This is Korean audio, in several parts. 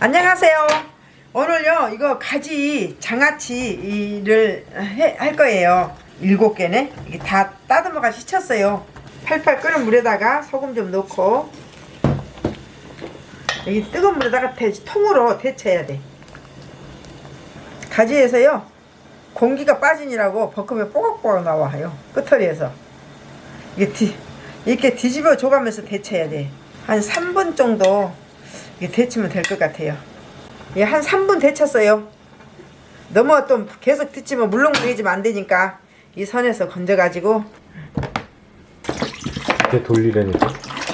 안녕하세요. 오늘요 이거 가지 장아찌를 해- 할 거예요. 일곱 개네. 이게 다 따듬어가 씻혔어요. 팔팔 끓는 물에다가 소금 좀 넣고 여기 뜨거운 물에다가 대, 통으로 데쳐야 돼. 가지에서요 공기가 빠지니라고 버금에 뽀각뽀각 나와요. 끄터리에서 이게 뒤, 이렇게 뒤집어 줘가면서 데쳐야 돼. 한 3분 정도 이게 데치면 될 것 같아요. 예, 한 3분 데쳤어요. 너무 또 계속 데치면 물렁물렁해지면 안 되니까 이 선에서 건져가지고 이렇게 돌리려니까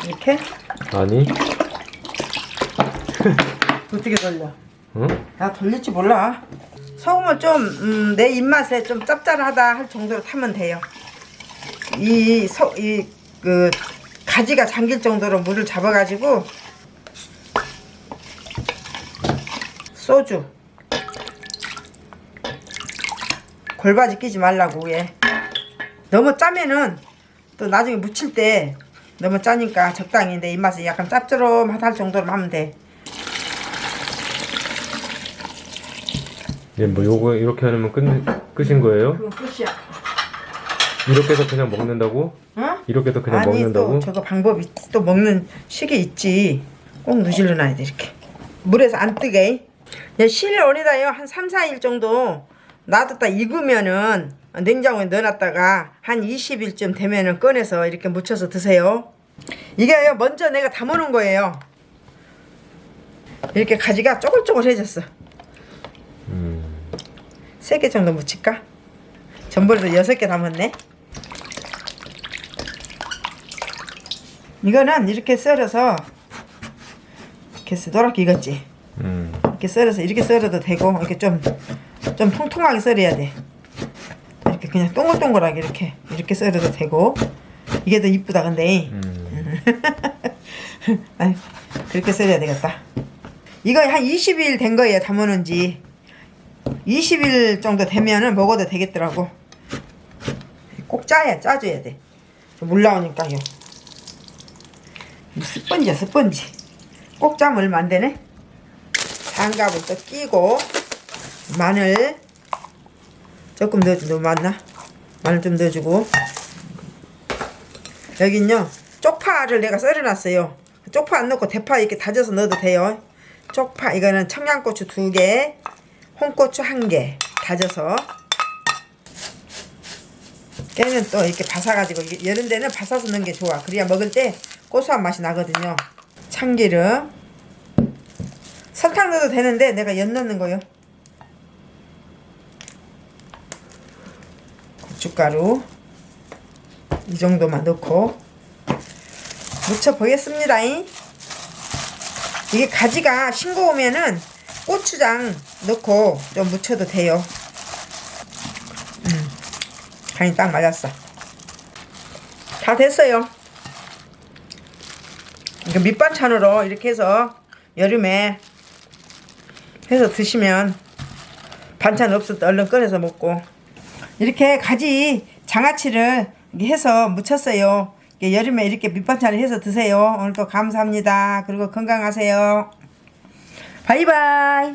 이렇게 아니 어떻게 돌려? 응? 나 돌릴지 몰라. 소금을 좀 음, 내 입맛에 좀 짭짤하다 할 정도로 타면 돼요. 이 소 이 그 가지가 잠길 정도로 물을 잡아가지고 소주 골바지 끼지 말라고 얘. 너무 짜면은 또 나중에 무칠 때 너무 짜니까 적당히 내 입맛에 약간 짭조름하다 할 정도로 하면 돼. 이제 뭐 요거 이렇게 하면 끝 끝인 거예요? 그건 끝이야. 이렇게 해서 그냥 먹는다고? 어? 이렇게 해서 그냥 아니 먹는다고? 또 저거 방법이 또 먹는 식이 있지 꼭 누질러 놔야 돼 이렇게 물에서 안 뜨게 실온에다요 한 3, 4일 정도 놔뒀다 익으면은 냉장고에 넣어놨다가 한 20일쯤 되면은 꺼내서 이렇게 무쳐서 드세요 이게요 먼저 내가 담아놓은 거예요 이렇게 가지가 쪼글쪼글해졌어 음, 세개 정도 묻힐까? 전번에도 여섯 개 담았네. 이거는 이렇게 썰어서 이렇게 썰- 노랗게 익었지. 음. 이렇게 썰어서 이렇게 썰어도 되고 이렇게 좀 좀 통통하게 썰어야 돼. 이렇게 그냥 동글동글하게 이렇게 이렇게 썰어도 되고 이게 더 이쁘다 근데 음. 아이, 그렇게 썰어야 되겠다. 이거 한 20일 된 거예요 담아놓은 지 20일 정도 되면은 먹어도 되겠더라고 꼭 짜야 짜줘야 돼물 나오니까요 이 스펀지야 스펀지 꼭 짜면 얼마 안 되네 장갑을 또 끼고 마늘 조금 너무 많나? 마늘 좀 넣어주고. 여긴요 쪽파를 내가 썰어놨어요. 쪽파 안 넣고 대파 이렇게 다져서 넣어도 돼요. 쪽파 이거는 청양고추 두개 홍고추 한 개 다져서. 깨는 또 이렇게 바사가지고 이런 데는 바사서 넣는 게 좋아. 그래야 먹을 때 고소한 맛이 나거든요. 참기름 설탕 넣어도 되는데 내가 연 넣는 거요. 고춧가루 이 정도만 넣고 무쳐 보겠습니다. 이게 가지가 싱거우면은 고추장 넣고 좀 무쳐도 돼요. 음, 간이 딱 맞았어. 다 됐어요. 이거 밑반찬으로 이렇게 해서 여름에 해서 드시면 반찬 때 얼른 꺼내서 먹고. 이렇게 가지 장아찌를 해서 무쳤어요. 여름에 이렇게 밑반찬을 해서 드세요. 오늘도 감사합니다. 그리고 건강하세요. 바이바이